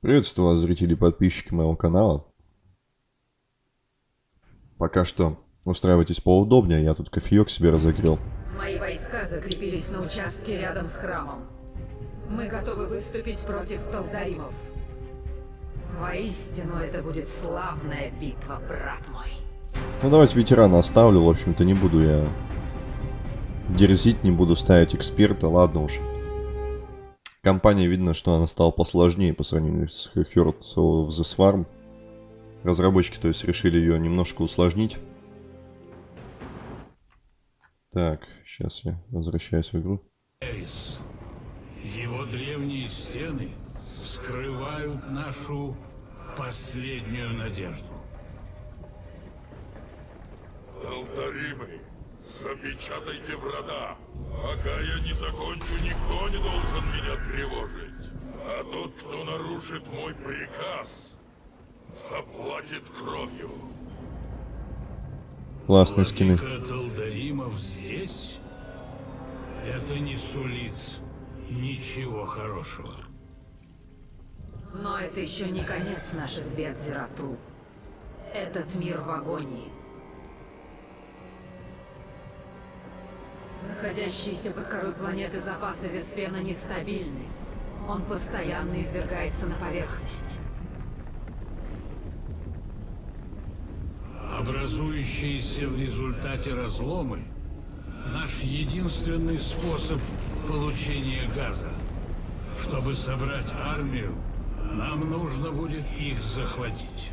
Приветствую вас, зрители и подписчики моего канала. Пока что устраивайтесь поудобнее, я тут кофеек себе разогрел. Мои войска закрепились на участке рядом с храмом. Мы готовы выступить против Талдаримов. Воистину, это будет славная битва, брат мой. Ну давайте ветерана оставлю, в общем-то не буду я дерзить, не буду ставить эксперта, ладно уж. Компания, видно, что она стала посложнее по сравнению с Heroes of the Swarm. Разработчики, то есть, решили ее немножко усложнить. Так, сейчас я возвращаюсь в игру. Эрис. Его древние стены скрывают нашу последнюю надежду. Алтаримы, запечатайте врата. Пока я не закончу, никто не должен меня тревожить. А тот, кто нарушит мой приказ, заплатит кровью. Классные скины. Талдаримов здесь? Это не сулит ничего хорошего. Но это еще не конец наших бед, Зератул. Этот мир в агонии. Находящиеся под корой планеты запасы Веспена нестабильны. Он постоянно извергается на поверхность. Образующиеся в результате разломы – наш единственный способ получения газа. Чтобы собрать армию, нам нужно будет их захватить.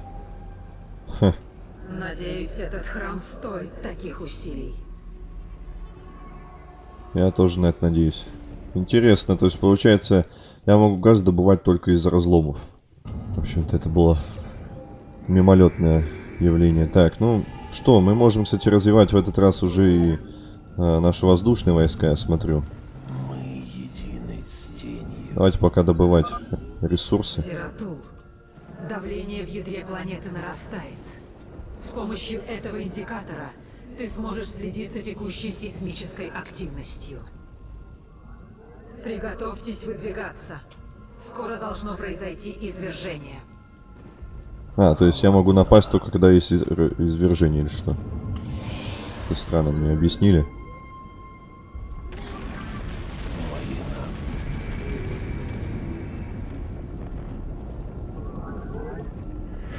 Надеюсь, этот храм стоит таких усилий. Я тоже на это надеюсь. Интересно, то есть получается, я могу газ добывать только из разломов. В общем-то, это было мимолетное явление. Так, ну что, мы можем, кстати, развивать в этот раз уже и э, наши воздушные войска, я смотрю. Мы едины с тенью. Давайте пока добывать ресурсы. Зератул, давление в ядре планеты нарастает. С помощью этого индикатора ты сможешь следить за текущей сейсмической активностью. Приготовьтесь выдвигаться. Скоро должно произойти извержение. А, то есть я могу напасть только когда есть из- извержение или что? Это странно, мне объяснили.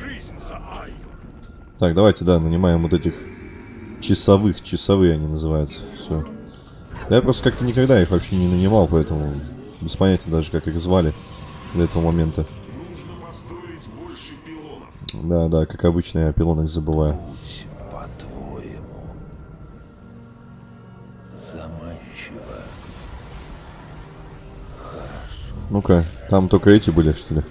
Жизнь за Айю. Так, давайте, да, нанимаем вот этих часовых. Часовые они называются. Все. Я просто как-то никогда их вообще не нанимал, поэтому без понятия даже, как их звали до этого момента. Да, да, как обычно, я о пилонах забываю. По-твоему. Заманчиво. Ну-ка, там только эти были, что ли?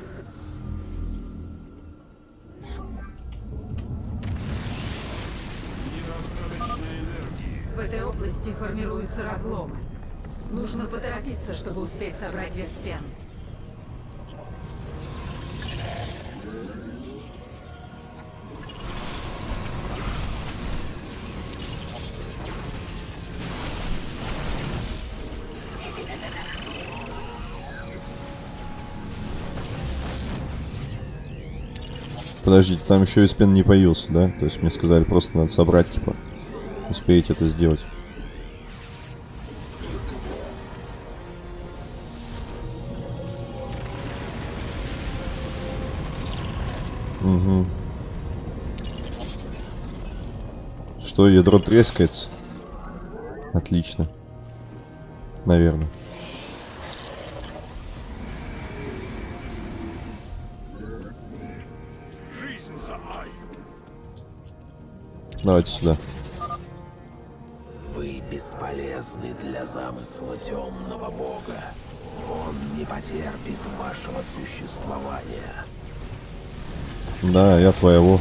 Там еще и спин не появился, да? То есть мне сказали, просто надо собрать, типа. Успеете это сделать. Угу. Что, ядро трескается? Отлично. Наверное. Давайте сюда. Вы бесполезны для замысла темного бога. Он не потерпит вашего существования. Да, я твоего.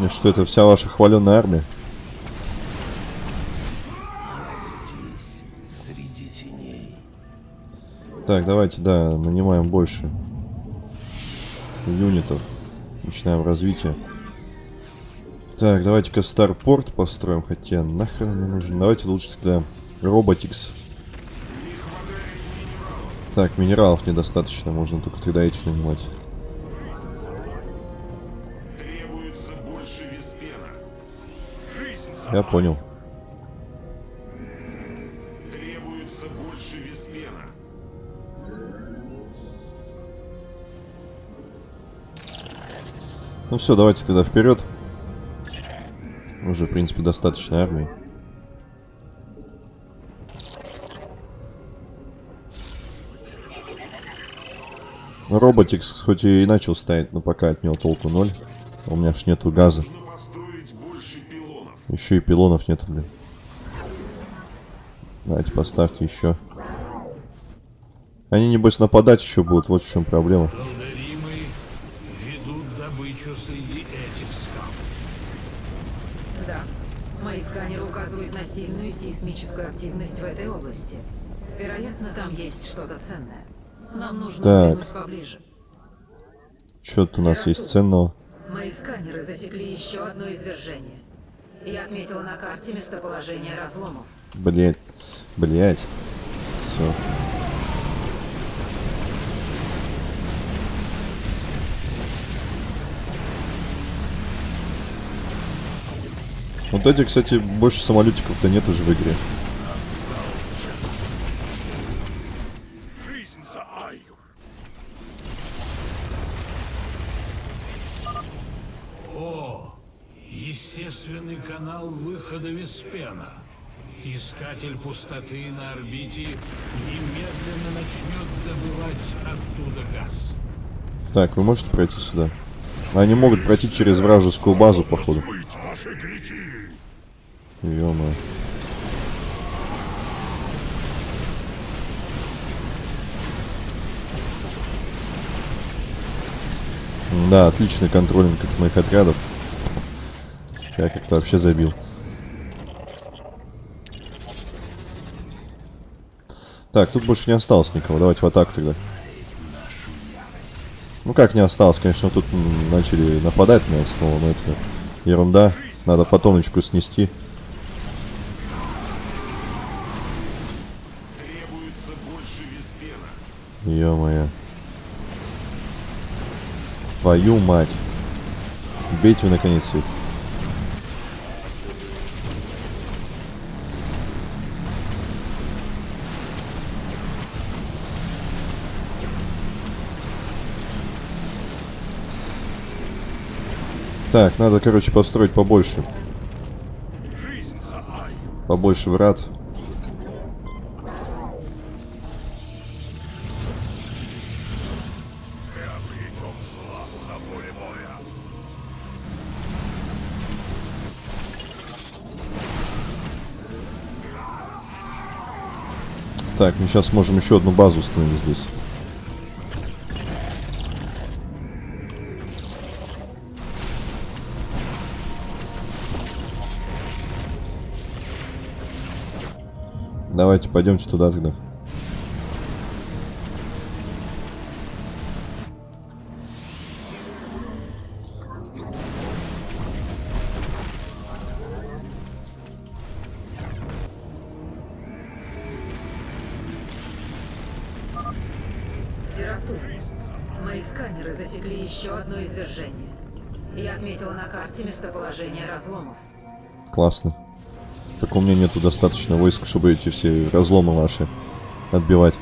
И что это вся ваша хваленая армия? Так, давайте, да, нанимаем больше юнитов. Начинаем развитие. Так, давайте-ка Старпорт построим, хотя нахрен не нужен. Давайте лучше тогда Роботикс. Так, минералов недостаточно, можно только тогда этих нанимать. Я понял. Требуется больше Веспена. Ну все, давайте тогда вперед. Уже, в принципе, достаточно армии. Роботикс хоть и начал ставить, но пока от него толку ноль. У меня ж нету газа. Еще и пилонов нету, блин. Давайте поставьте еще. Они, небось, нападать еще будут, вот в чем проблема. Среди этих скал. Да. Мои сканеры указывают на сильную сейсмическую активность в этой области. Вероятно, там есть что-то ценное. Нам нужно Так. взглянуть поближе. Что тут у нас есть ценного? Мои сканеры засекли еще одно извержение. Я отметила на карте местоположение разломов. Блять. Блять. Все. Вот эти, кстати, больше самолетиков-то нет уже в игре. О, естественный канал выхода Веспена. Искатель пустоты на орбите немедленно начнет добывать оттуда газ. Так, вы можете пройти сюда? Они могут пройти через вражескую базу, походу. Ё Да, отличный контролинг от моих отрядов. Я как-то вообще забил. Так, тут больше не осталось никого. Давайте в атаку тогда. Ну как не осталось, конечно, тут начали нападать на нас снова, но это ерунда. Надо фотоночку снести. Ё-моё. Твою мать. Бейте вы наконец их. Так, надо, короче, построить побольше. Побольше врат. Так, мы сейчас можем еще одну базу установить здесь. Давайте пойдемте туда тогда. Одно извержение. Я отметила на карте местоположение разломов. Классно. Так у меня нету достаточно войск, чтобы эти все разломы ваши отбивать.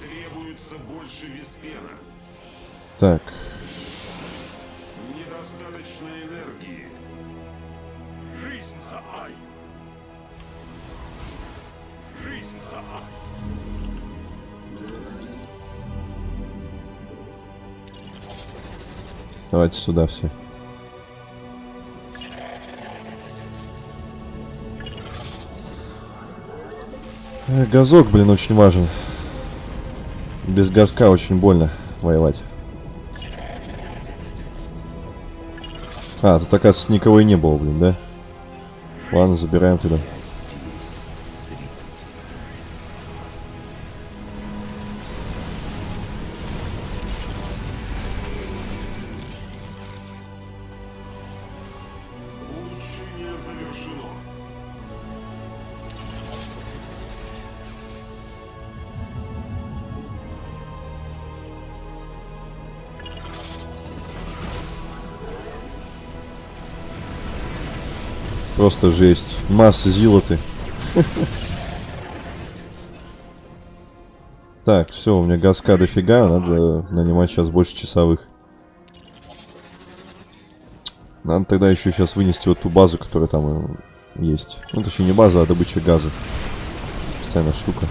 Требуется больше Веспена. Так, давайте сюда все. Э, Газок, блин, очень важен. Без газка очень больно воевать. А, тут, оказывается, никого и не было, блин, да? Ладно, забираем тогда. Просто жесть. Масса зилоты. Так, все, у меня газка дофига, надо нанимать сейчас больше часовых. Надо тогда еще сейчас вынести вот ту базу, которая там э, есть. Ну, точнее, не база, а добыча газа. Специальная штука.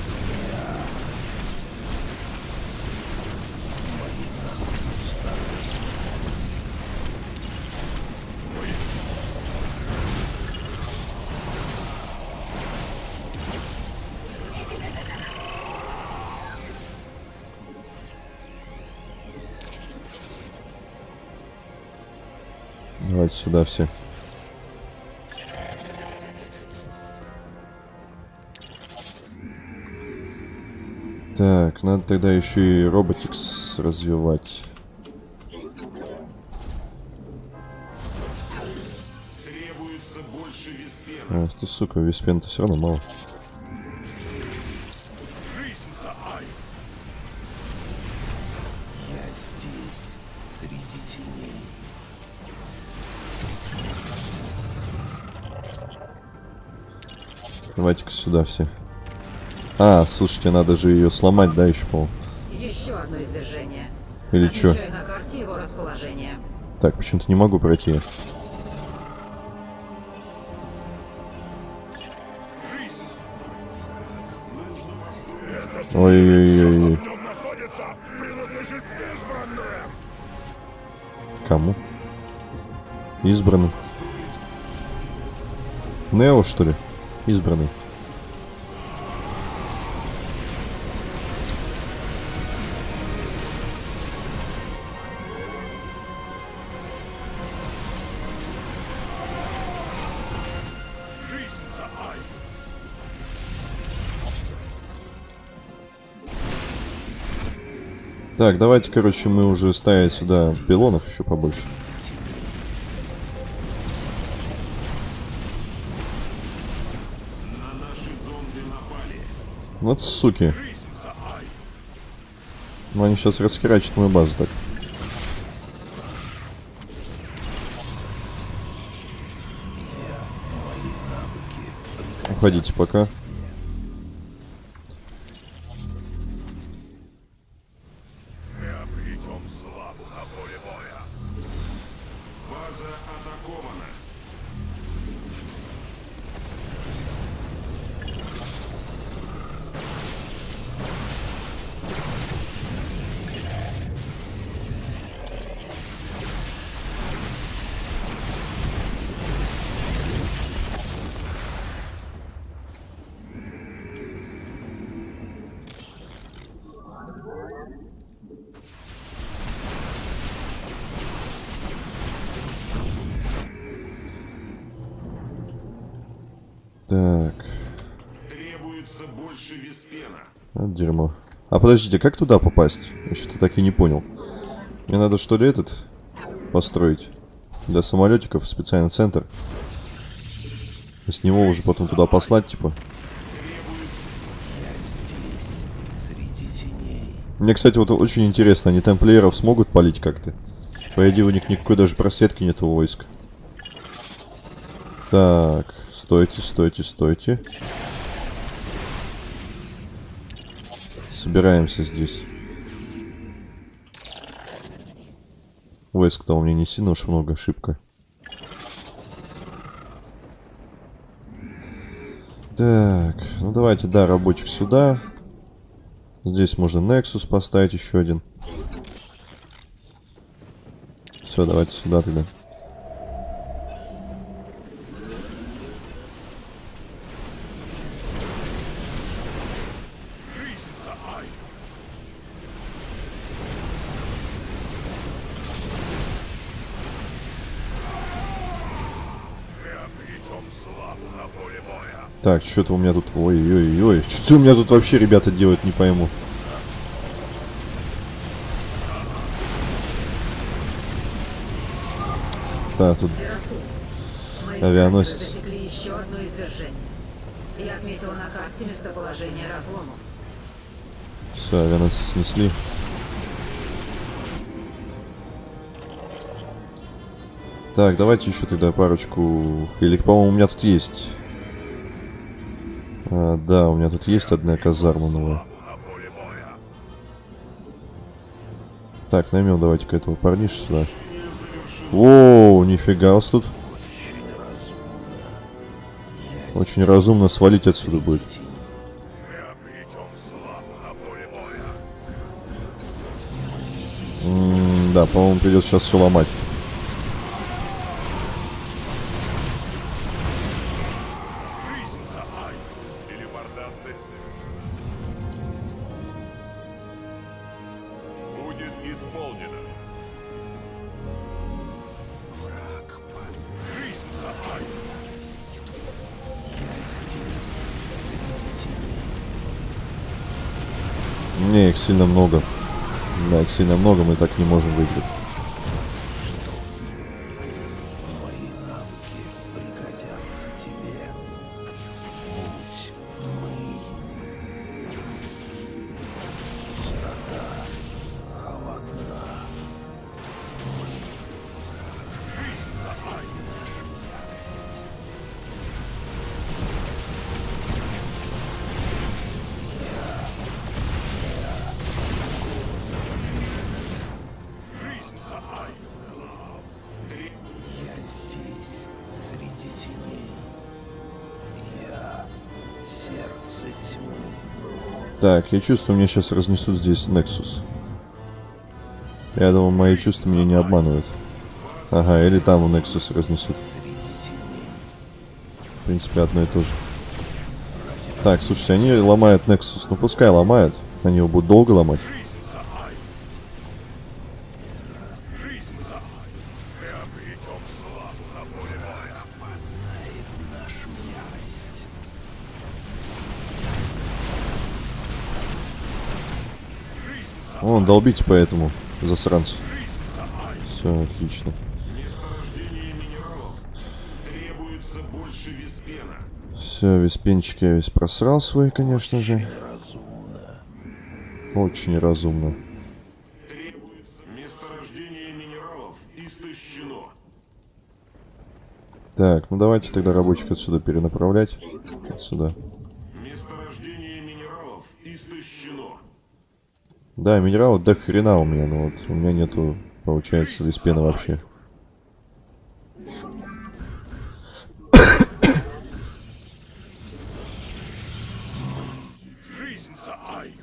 Сюда все. Так, надо тогда еще и роботикс развивать. Ах ты, сука, виспен-то все равно мало. Давайте-ка сюда все. А, слушайте, надо же ее сломать, да, еще, по Еще одно извержение. Или расположение. Так, почему-то не могу пройти. Ой-ой-ой. Кому? Избранным. Нео, что ли? Избранный. Так, давайте, короче, мы уже ставить сюда пилонов еще побольше. Вот суки. Ну, они сейчас расхерачат мою базу так. Уходите пока. Подождите, как туда попасть? Я что-то так и не понял. Мне надо что ли этот построить? Для самолетиков специальный центр. И с него уже потом туда послать, типа. Мне, кстати, вот очень интересно, они тамплиеров смогут палить как-то? По идее, у них никакой даже просветки нет у войск. Так, стойте, стойте, стойте. Собираемся здесь. Войск-то у меня не сильно уж много, ошибка. Так, ну давайте, да, рабочих сюда. Здесь можно Nexus поставить еще один. Все, давайте сюда тогда. Жизнь за Ай. Мы обретем славу на поле боя. Так, что-то у меня тут... Ой-ой-ой. Что у меня тут вообще ребята делают, не пойму. Да, тут... Авианосец. Все, авианосец снесли. Так, давайте еще тогда парочку... Или, по-моему, у меня тут есть. А, да, у меня тут есть одна казарма новая. Так, наймем давайте-ка этого парниша сюда. О, нифига вас тут. Очень разумно свалить отсюда будет. М, Да, по-моему, придется сейчас все ломать. Телепортация. Будет исполнено. Враг познал. Жизнь за. Я здесь, среди теней. Не, их сильно много. Да, их сильно много, мы так не можем выиграть. Я чувствую, мне сейчас разнесут здесь Nexus. Я думаю, мои чувства меня не обманывают. Ага, или там Nexus разнесут. В принципе, одно и то же. Так, слушайте, они ломают Nexus. Ну, пускай ломают. Они его будут долго ломать. Вон, долбите по этому засранцу. Все, отлично. Все, весь пенчик я весь просрал свой, конечно же. Очень разумно. Так, ну давайте тогда рабочих отсюда перенаправлять. Отсюда. Месторождение минералов истощено. Да, минерал до хрена у меня, но вот у меня нету, получается, виспена вообще. Жизнь за Ай.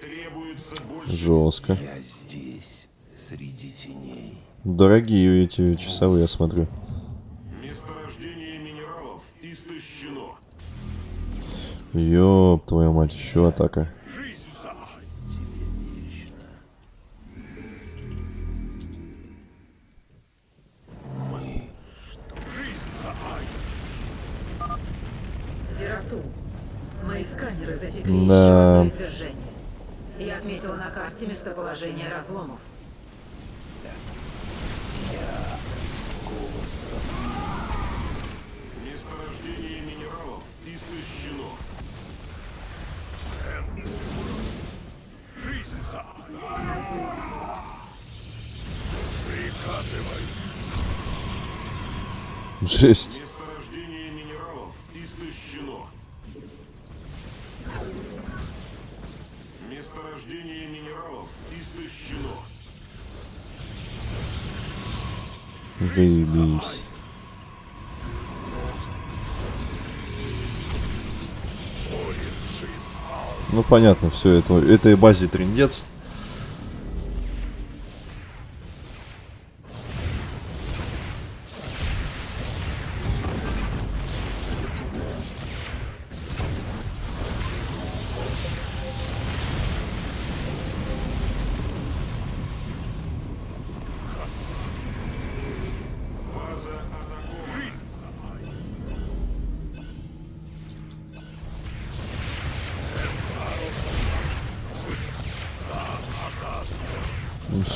Требуется больше Жестко. Я здесь, среди теней. Дорогие эти часовые, я смотрю. месторождение минералов истощено. Ёб твою мать, еще атака. Извержение. Я отметила на карте местоположение разломов. Месторождение минералов истощено. Жизнь за Ай. Приказывай. Жесть. Заебись. Ну понятно, все это этой базе трендец.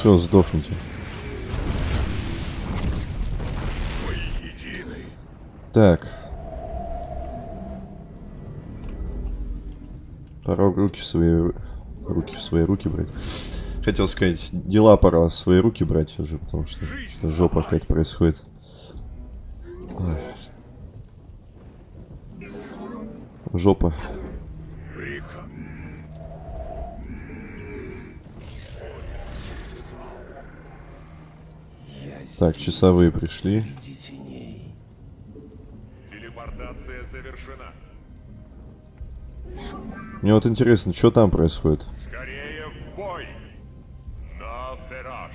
Все, сдохните. Так. Пора руки в свои ру- руки в свои руки брать. Хотел сказать, дела пора в свои руки брать уже, потому что, что жопа какая-то происходит. Ой. Жопа. Так, часовые пришли. Телепортация завершена. Мне вот интересно, что там происходит? Скорее в бой. На.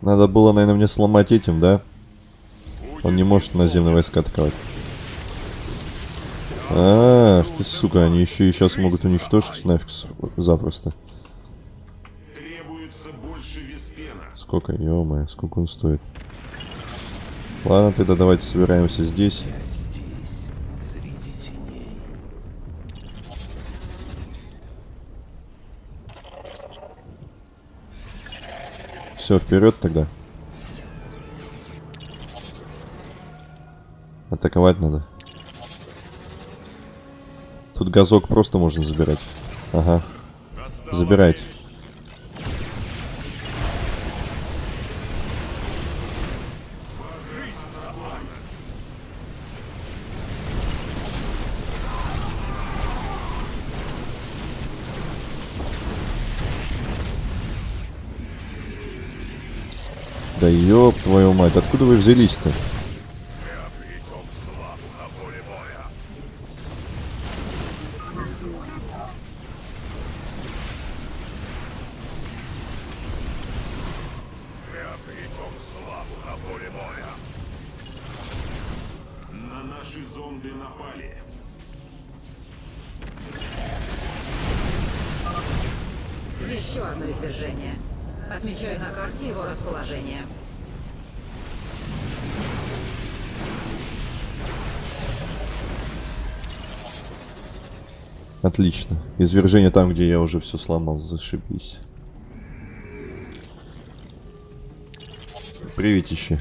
Надо было, наверное, мне сломать этим, да? Он не может наземные войска атаковать. Ах ты, сука, они еще и сейчас могут уничтожить нафиг запросто. Требуется больше Веспена. Сколько, ё сколько он стоит. Ладно, тогда давайте собираемся здесь. Я здесь, среди теней. Все, вперед тогда. Атаковать надо. Тут газок просто можно забирать. Ага, забирайте. Ёб твою мать, откуда вы взялись-то? Еще одно извержение. Отмечаю на карте его расположение. Отлично. Извержение там, где я уже все сломал, зашибись. Приветище.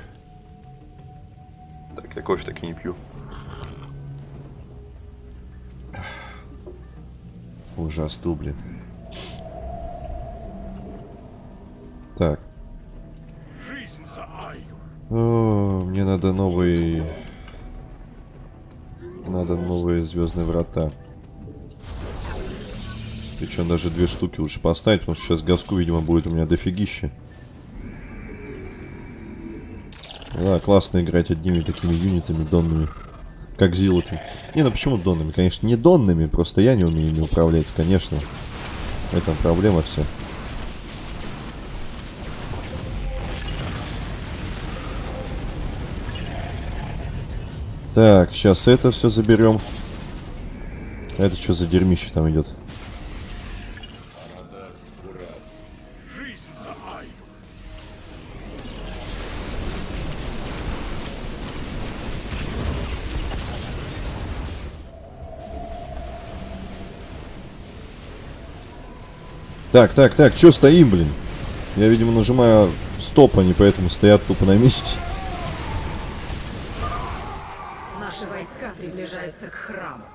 Так, я кофе так и не пью. Уже остыл, блин. Так. О, мне надо новый... Надо новые звездные врата. Причем даже две штуки лучше поставить, потому что сейчас газку, видимо, будет у меня дофигища. Да, классно играть одними такими юнитами донными. Как зилотами. Не, ну почему донными? Конечно, не донными, просто я не умею ими управлять, конечно. В этом проблема вся. Так, сейчас это все заберем. Это что за дерьмище там идет? Так, так, так, что стоим, блин? Я, видимо, нажимаю стоп, они поэтому стоят тупо на месте. Приближаются к храму.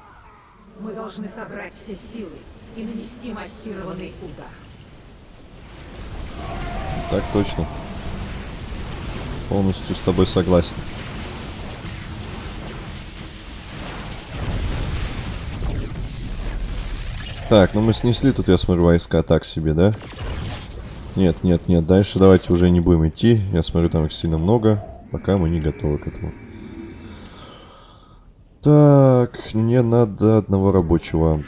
Мы должны собрать все силы и нанести массированный удар. Так точно. Полностью с тобой согласен. Так, ну мы снесли тут, я смотрю, войска так себе, да? Нет, нет, нет, дальше давайте уже не будем идти. Я смотрю, там их сильно много, пока мы не готовы к этому. Так, мне надо одного рабочего.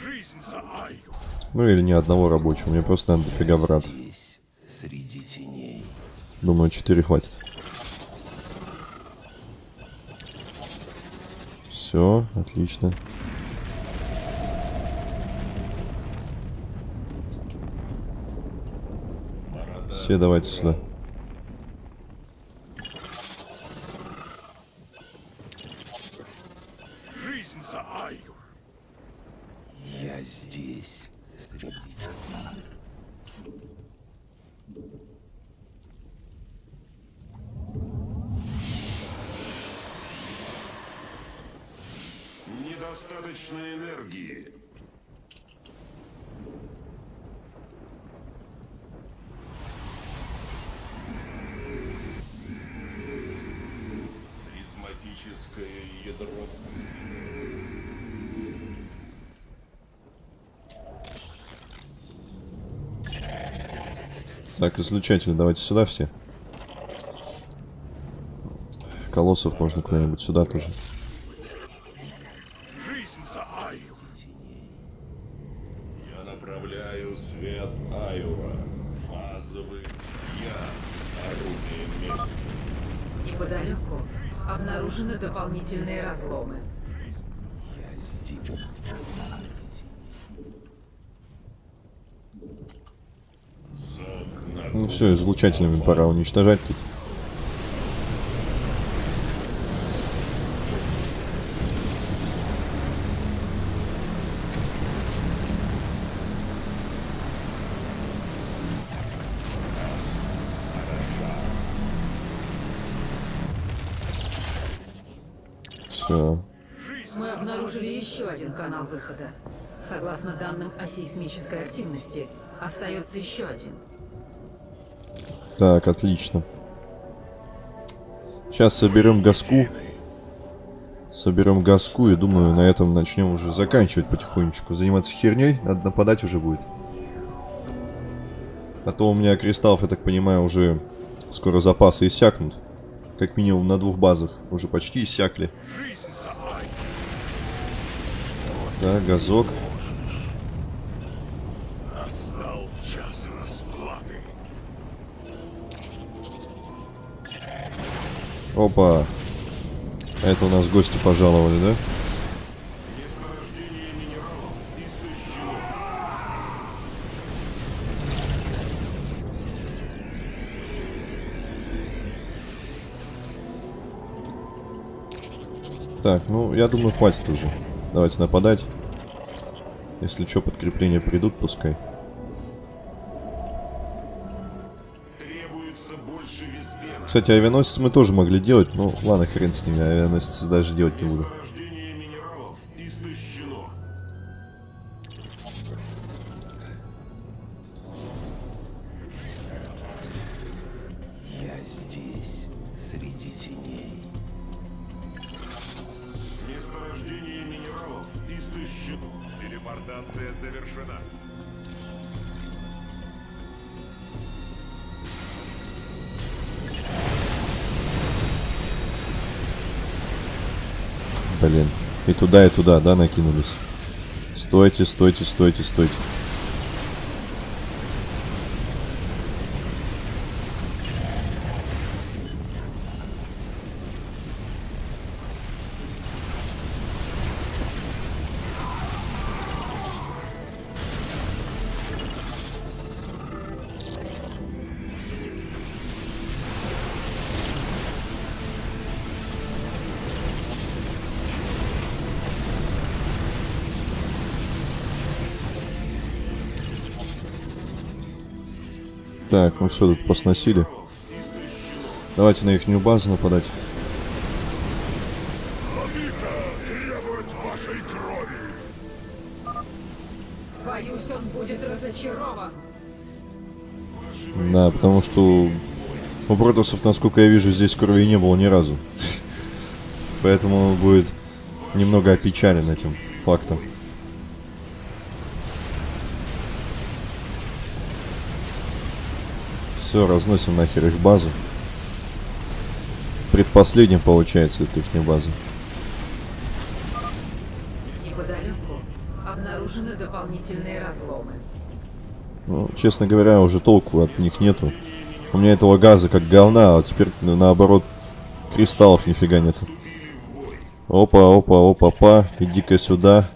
Ну или не одного рабочего, мне просто надо дофига врат. Думаю, 4 хватит. Все, отлично. Все давайте сюда. Так, излучатели, давайте сюда все. Колоссов можно куда-нибудь сюда тоже. Жизнь за Айю! Я направляю свет Айура. Фазовый я. Орудие мести. Неподалеку обнаружены дополнительные разломы. Я здесь. Загнать. Ну излучателями пора уничтожать тут. Все. Мы обнаружили еще один канал выхода. Согласно данным о сейсмической активности, остается еще один. Так, отлично. Сейчас соберем газку. Соберем газку и думаю, на этом начнем уже заканчивать потихонечку. Заниматься херней, надо нападать уже будет. А то у меня кристаллов, я так понимаю, уже скоро запасы иссякнут. Как минимум на двух базах уже почти иссякли. Так, газок. Опа. А это у нас гости пожаловали, да? Так, ну, я думаю, хватит уже. Давайте нападать. Если что, подкрепления придут, пускай. Кстати, авианосец мы тоже могли делать, ну ладно, хрен с ними, авианосец даже делать не буду. Туда, и туда, да, накинулись. Стойте, стойте, стойте, стойте. Так, ну все, тут посносили. Давайте на ихнюю базу нападать. Владыка требует вашей крови. Боюсь, он будет разочарован. Да, потому что у протусов, насколько я вижу, здесь крови не было ни разу. Поэтому он будет немного опечален этим фактом. Все, разносим нахер их базу. Предпоследним получается это их база. Неподалеку обнаружены дополнительные разломы. Ну, честно говоря, уже толку от них нету. У меня этого газа как говна, а теперь ну, наоборот кристаллов нифига нету. Опа, опа, опа, па, иди-ка сюда.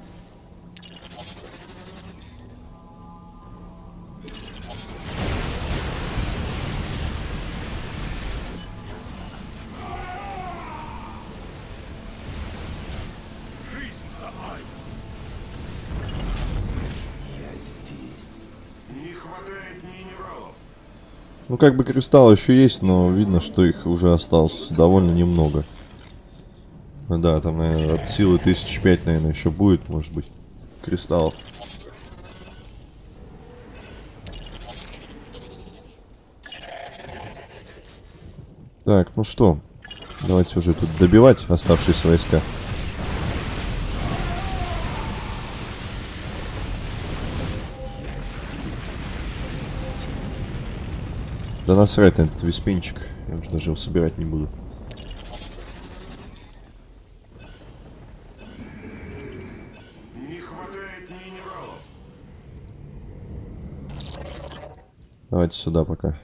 Ну, как бы кристаллы еще есть, но видно, что их уже осталось довольно немного. Да, там, наверное, от силы тысяч пять, наверное, еще будет, может быть, кристаллов. Так, ну что, давайте уже тут добивать оставшиеся войска. Да насрать на этот виспенчик. Я уже даже его собирать не буду. Не хватает минералов. Давайте сюда пока.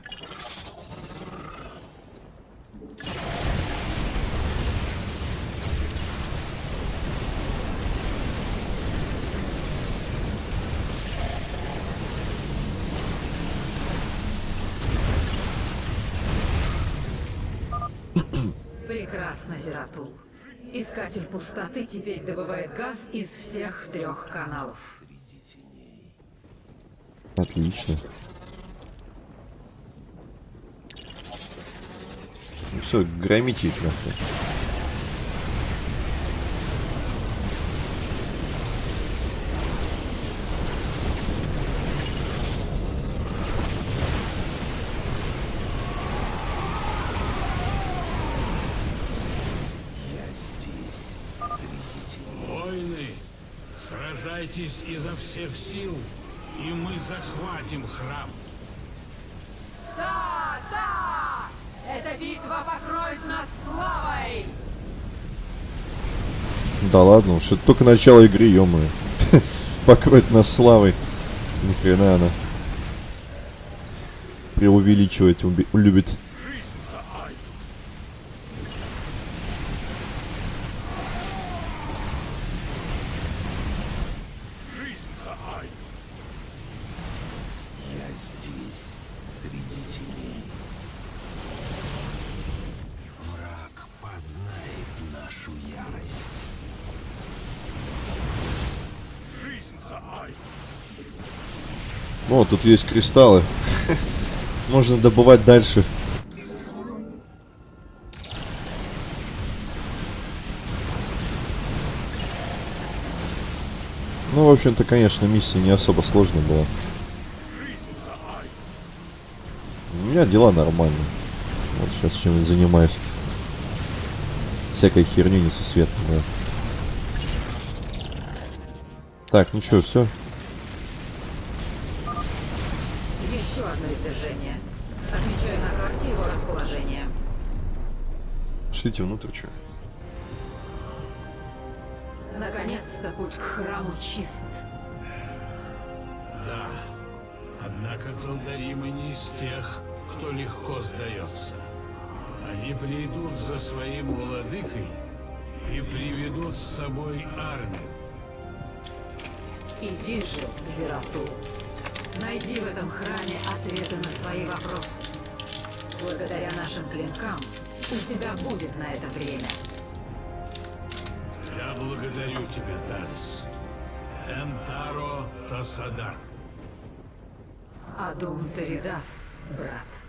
Зератул. Искатель пустоты теперь добывает газ из всех трех каналов. Отлично. Ну все, громите их нахуй. Я здесь, среди теней. Воины, сражайтесь изо всех сил, и мы захватим храм. Да, да! Эта битва покроет нас славой! Да ладно, это только начало игры, ё Покроет нас славой. Ни хрена она. Преувеличивать любит. О, тут есть кристаллы. Можно добывать дальше. Ну, в общем-то, конечно, миссия не особо сложная была. У меня дела нормальные. Вот сейчас чем-нибудь занимаюсь. Всякой херню несусветной, да. Так, ну что, все? Одно извержение. Отмечаю на карте его расположение. Шлите внутрь, что? Наконец-то путь к храму чист. Да. Однако Талдаримы не из тех, кто легко сдается. Они придут за своим владыкой и приведут с собой армию. Иди же, Зератул. Найди в этом храме ответы на свои вопросы. Благодаря нашим клинкам у тебя будет на это время. Я благодарю тебя, Тарс. Энтаро Тасадар. Адун Теридас, брат.